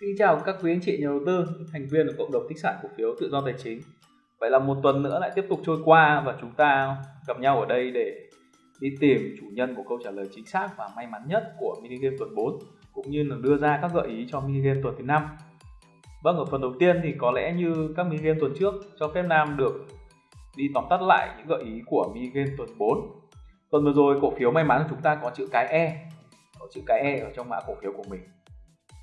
Xin chào các quý anh chị nhà đầu tư, thành viên của cộng đồng tích sản cổ phiếu tự do tài chính. Vậy là một tuần nữa lại tiếp tục trôi qua và chúng ta gặp nhau ở đây để đi tìm chủ nhân của câu trả lời chính xác và may mắn nhất của mini game tuần 4 cũng như là đưa ra các gợi ý cho mini game tuần thứ năm. Vâng, ở phần đầu tiên thì có lẽ như các mini game tuần trước cho phép Nam được đi tóm tắt lại những gợi ý của mini game tuần 4. Tuần vừa rồi cổ phiếu may mắn của chúng ta có chữ cái E, có chữ cái E ở trong mã cổ phiếu của mình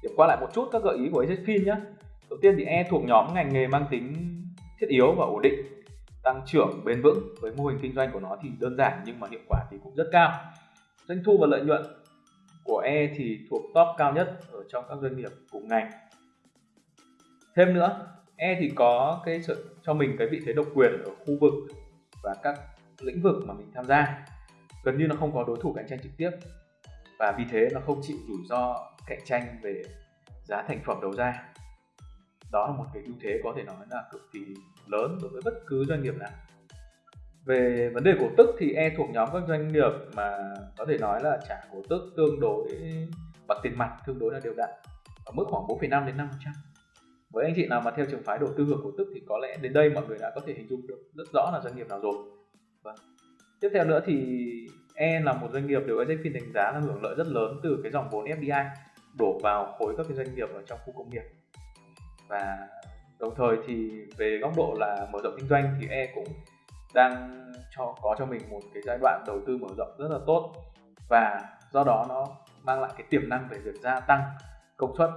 điểm qua lại một chút các gợi ý của AZFIN nhé đầu tiên thì E thuộc nhóm ngành nghề mang tính thiết yếu và ổn định, tăng trưởng bền vững. Với mô hình kinh doanh của nó thì đơn giản nhưng mà hiệu quả thì cũng rất cao. Doanh thu và lợi nhuận của E thì thuộc top cao nhất ở trong các doanh nghiệp cùng ngành. Thêm nữa E thì có cái sự, cho mình cái vị thế độc quyền ở khu vực và các lĩnh vực mà mình tham gia. Gần như nó không có đối thủ cạnh tranh trực tiếp và vì thế nó không chịu rủi ro cạnh tranh về giá thành phẩm đầu ra. Đó là một cái ưu thế có thể nói là cực kỳ lớn đối với bất cứ doanh nghiệp nào. Về vấn đề cổ tức thì e thuộc nhóm các doanh nghiệp mà có thể nói là trả cổ tức tương đối bằng tiền mặt tương đối là đều đặn ở mức khoảng 4,5 đến 5 với anh chị nào mà theo trường phái đầu tư hưởng cổ tức thì có lẽ đến đây mọi người đã có thể hình dung được rất rõ là doanh nghiệp nào rồi. Vâng. tiếp theo nữa thì E là một doanh nghiệp được AZFIN đánh giá là hưởng lợi rất lớn từ cái dòng vốn FDI đổ vào khối các cái doanh nghiệp ở trong khu công nghiệp. Và đồng thời thì về góc độ là mở rộng kinh doanh thì E cũng đang cho, có cho mình một cái giai đoạn đầu tư mở rộng rất là tốt. Và do đó nó mang lại cái tiềm năng về việc gia tăng công suất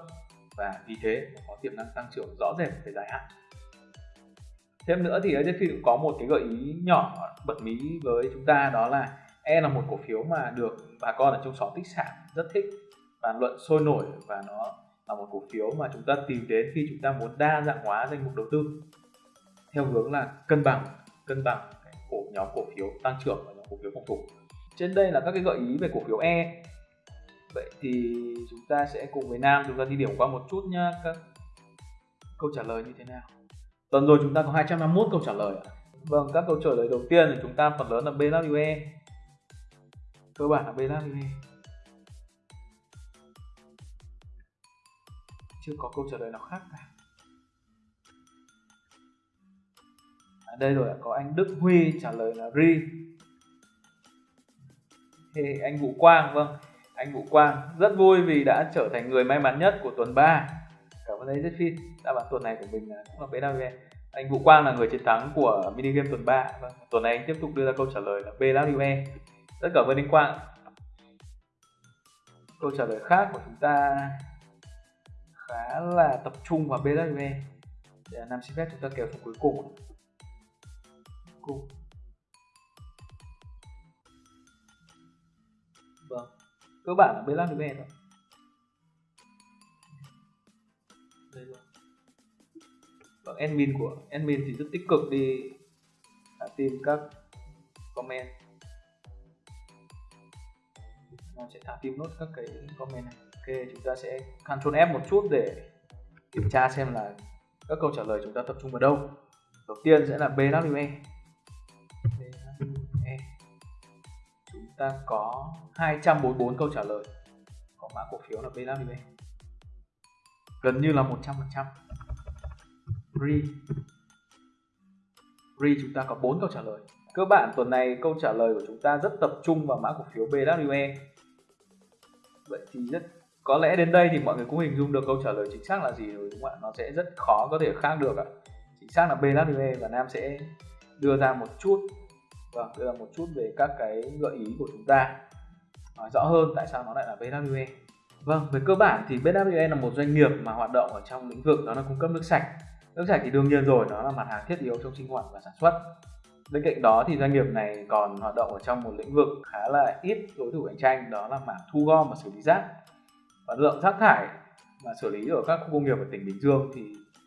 và vì thế có tiềm năng tăng trưởng rõ rệt về dài hạn. Thêm nữa thì AZFIN cũng có một cái gợi ý nhỏ bật mí với chúng ta đó là E là một cổ phiếu mà được bà con ở trong xóm tích sản rất thích bàn luận sôi nổi và nó là một cổ phiếu mà chúng ta tìm đến khi chúng ta muốn đa dạng hóa danh mục đầu tư. Theo hướng là cân bằng cân bằng cái cổ nhóm cổ phiếu tăng trưởng và nhóm cổ phiếu phòng thủ. Trên đây là các cái gợi ý về cổ phiếu E. Vậy thì chúng ta sẽ cùng với Nam chúng ta đi điểm qua một chút nhá. Các câu trả lời như thế nào? Tuần rồi chúng ta có 251 câu trả lời vâng các câu trả lời đầu tiên thì chúng ta phần lớn là BWE cơ bản là BWE chưa có câu trả lời nào khác cả. À, đây rồi có anh Đức Huy trả lời là ri. Thì anh Vũ Quang vâng. Anh Vũ Quang rất vui vì đã trở thành người may mắn nhất của tuần 3 cảm ơn anh rất phi đáp án tuần này của mình cũng là BWE anh Vũ Quang là người chiến thắng của mini game tuần 3 vâng, tuần này anh tiếp tục đưa ra câu trả lời là BWE rất cảm ơn anh Quang câu trả lời khác của chúng ta khá là tập trung vào BWE để làm xin phép chúng ta kéo xuống cuối cùng. Cùng vâng cơ bản là BWE thôi. Đây rồi vâng admin của, admin thì rất tích cực đi. Tìm các comment nó sẽ thả tim nốt các cái comment này. Ok, chúng ta sẽ Ctrl F một chút để kiểm tra xem là các câu trả lời chúng ta tập trung vào đâu. Đầu tiên sẽ là BWE BWE chúng ta có 244 câu trả lời. Có mã cổ phiếu là BWE gần như là 100% Re Re chúng ta có 4 câu trả lời. Cơ bản tuần này câu trả lời của chúng ta rất tập trung vào mã cổ phiếu BWE vậy thì rất có lẽ đến đây thì mọi người cũng hình dung được câu trả lời chính xác là gì rồi, đúng không ạ? Nó sẽ rất khó có thể khác được ạ. Chính xác là BWE và Nam sẽ đưa ra một chút vâng đưa ra một chút về các cái gợi ý của chúng ta. Nói rõ hơn tại sao nó lại là BWE vâng về cơ bản thì BWE là một doanh nghiệp mà hoạt động ở trong lĩnh vực đó là cung cấp nước sạch. Nước sạch thì đương nhiên rồi, nó là mặt hàng thiết yếu trong sinh hoạt và sản xuất bên cạnh đó thì doanh nghiệp này còn hoạt động ở trong một lĩnh vực khá là ít đối thủ cạnh tranh, đó là mảng thu gom và xử lý rác. Và lượng rác thải mà xử lý ở các khu công nghiệp ở tỉnh Bình Dương thì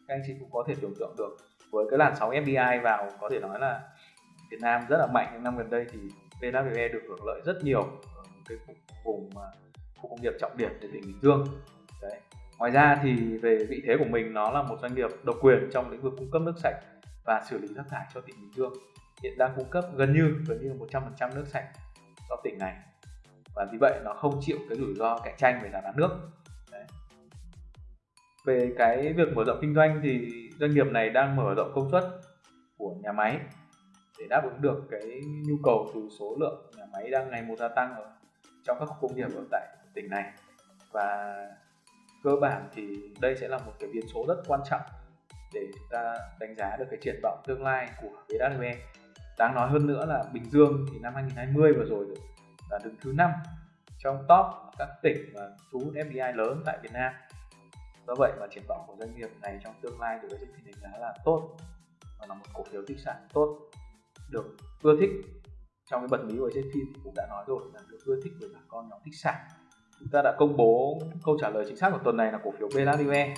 các anh chị cũng có thể tưởng tượng được. Với cái làn sóng FDI vào, có thể nói là Việt Nam rất là mạnh những năm gần đây thì VWE được hưởng lợi rất nhiều ở cái vùng à, khu công nghiệp trọng điểm ở tỉnh Bình Dương. Đấy. Ngoài ra thì về vị thế của mình, nó là một doanh nghiệp độc quyền trong lĩnh vực cung cấp nước sạch và xử lý rác thải cho tỉnh Bình Dương hiện đang cung cấp gần như gần như 100% nước sạch cho tỉnh này. Và vì vậy nó không chịu cái rủi ro cạnh tranh về giá bán nước. Đấy. về cái việc mở rộng kinh doanh thì doanh nghiệp này đang mở rộng công suất của nhà máy để đáp ứng được cái nhu cầu từ số lượng nhà máy đang ngày một gia tăng ở trong các khu công nghiệp ở tại tỉnh này. Và cơ bản thì đây sẽ là một cái biến số rất quan trọng để chúng ta đánh giá được cái triển vọng tương lai của VWE đáng nói hơn nữa là Bình Dương thì năm 2020 vừa rồi là đứng thứ năm trong top các tỉnh mà thu hút FDI lớn tại Việt Nam. Do vậy mà triển vọng của doanh nghiệp này trong tương lai được S&P đánh giá là tốt và là một cổ phiếu di sản tốt, được ưa thích. Trong cái bật mí của S&P thì cũng đã nói rồi là được ưa thích bởi bà con nhóm thích sản. Chúng ta đã công bố câu trả lời chính xác của tuần này là cổ phiếu BLADE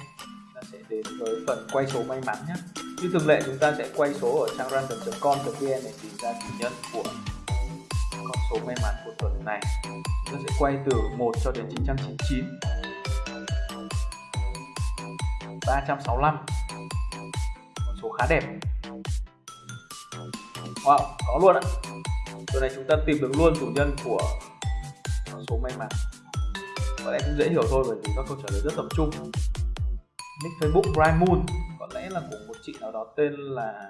sẽ đến với phần quay số may mắn nhé. Như thường lệ chúng ta sẽ quay số ở trang random.com.vn để tìm ra chủ nhân của con số may mắn của tuần này. Chúng ta sẽ quay từ 1 cho đến 999 365 con số khá đẹp. Wow, có luôn ạ. Tuần này chúng ta tìm được luôn chủ nhân của con số may mắn. Có lẽ cũng dễ hiểu thôi bởi vì các câu trả lời rất tập trung. Nick Facebook Brian Moon. Có lẽ là của một chị nào đó tên là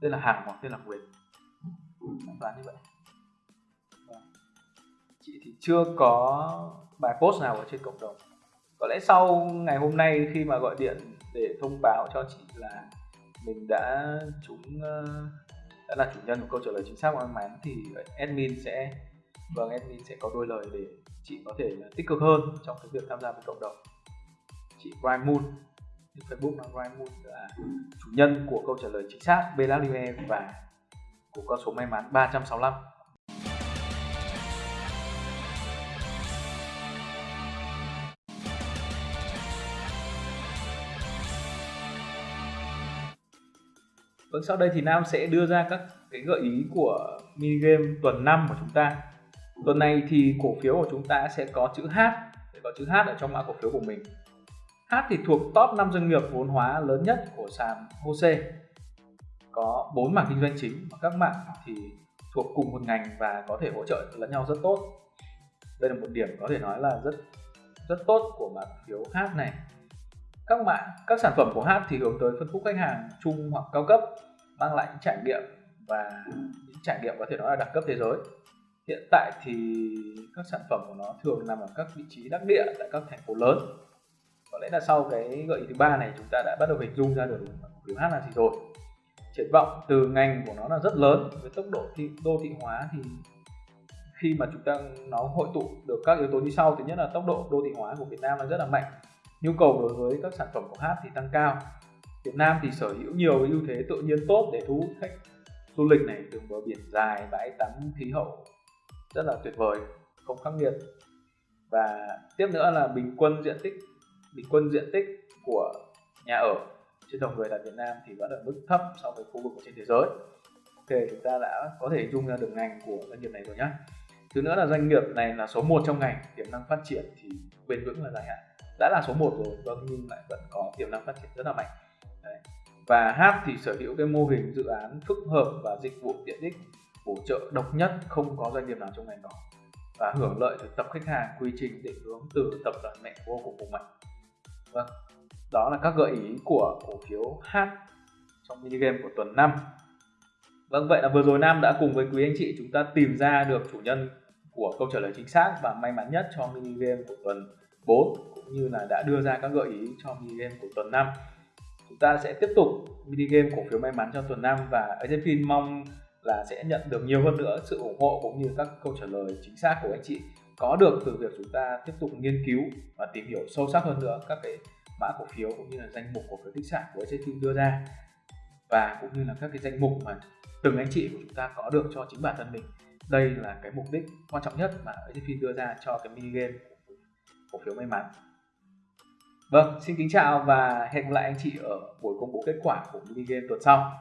Tên là Hằng hoặc tên là Nguyệt đoán như vậy. Vâng. Chị thì chưa có bài post nào ở trên cộng đồng. Có lẽ sau ngày hôm nay khi mà gọi điện để thông báo cho chị là mình đã trúng ờ, đã là chủ nhân của câu trả lời chính xác và may mắn thì admin sẽ vâng admin sẽ có đôi lời để chị có thể tích cực hơn trong cái việc tham gia với cộng đồng chị Brian Moon Facebook là Brian Moon là chủ nhân của câu trả lời chính xác Belalime và của con số may mắn 365 Vâng, sau đây thì Nam sẽ đưa ra các cái gợi ý của mini game tuần 5 của chúng ta. Tuần này thì cổ phiếu của chúng ta sẽ có chữ H, sẽ có chữ H ở trong mã cổ phiếu của mình. H thì thuộc top 5 doanh nghiệp vốn hóa lớn nhất của sàn HOSE. Có 4 mảng kinh doanh chính và các mảng thì thuộc cùng một ngành và có thể hỗ trợ lẫn nhau rất tốt. Đây là một điểm có thể nói là rất rất tốt của mã phiếu H này các mạng các sản phẩm của H thì hướng tới phân khúc khách hàng trung hoặc cao cấp, mang lại những trải nghiệm và những trải nghiệm có thể nói là đẳng cấp thế giới hiện tại thì các sản phẩm của nó thường nằm ở các vị trí đắc địa tại các thành phố lớn lẽ là sau cái gợi ý thứ ba này chúng ta đã bắt đầu hình dung ra được cổ hát là gì rồi. Triển vọng từ ngành của nó là rất lớn với tốc độ thị, đô thị hóa thì khi mà chúng ta nó hội tụ được các yếu tố như sau. Thứ nhất là tốc độ đô thị hóa của Việt Nam là rất là mạnh nhu cầu đối với các sản phẩm của hát thì tăng cao. Việt Nam thì sở hữu nhiều ưu thế tự nhiên tốt để thu hút khách du lịch này đường bờ biển dài bãi tắm khí hậu rất là tuyệt vời không khắc nghiệt. Và tiếp nữa là bình quân diện tích bình quân diện tích của nhà ở trên đầu người tại Việt Nam thì vẫn ở mức thấp so với khu vực trên thế giới. Ok, chúng ta đã có thể dung ra được ngành của doanh nghiệp này rồi nhé thứ nữa là doanh nghiệp này là số 1 trong ngành, tiềm năng phát triển thì bền vững là dài hạn. Đã là số 1 rồi vâng nhưng lại vẫn có tiềm năng phát triển rất là mạnh. Đấy. và H thì sở hữu cái mô hình dự án phức hợp và dịch vụ tiện ích, bổ trợ độc nhất không có doanh nghiệp nào trong ngành đó và hưởng lợi từ tập khách hàng quy trình định hướng từ tập đoàn mẹ vô cùng mạnh vâng đó là các gợi ý của cổ phiếu H trong mini game của tuần 5 Vâng vậy là vừa rồi Nam đã cùng với quý anh chị chúng ta tìm ra được chủ nhân của câu trả lời chính xác và may mắn nhất cho mini game của tuần 4 cũng như là đã đưa ra các gợi ý cho mini game của tuần 5 chúng ta sẽ tiếp tục mini game cổ phiếu may mắn cho tuần 5 và Agentfin mong là sẽ nhận được nhiều hơn nữa sự ủng hộ cũng như các câu trả lời chính xác của anh chị có được từ việc chúng ta tiếp tục nghiên cứu và tìm hiểu sâu sắc hơn nữa các cái mã cổ phiếu cũng như là danh mục cổ phiếu tích sản của Agentfin đưa ra. Và cũng như là các cái danh mục mà từng anh chị của chúng ta có được cho chính bản thân mình. Đây là cái mục đích quan trọng nhất mà Agentfin đưa ra cho cái mini game cổ phiếu may mắn. Vâng, xin kính chào và hẹn gặp lại anh chị ở buổi công bố kết quả của mini game tuần sau.